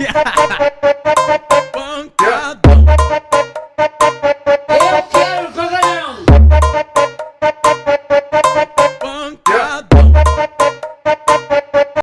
yeah.